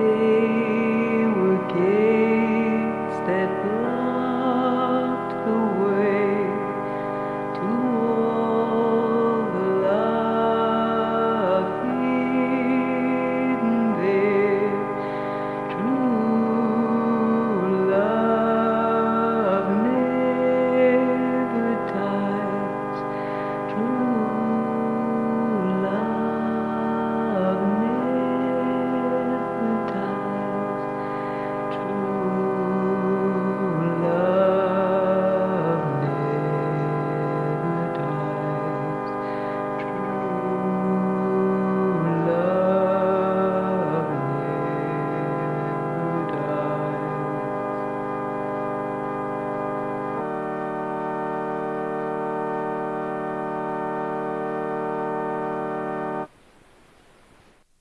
fez.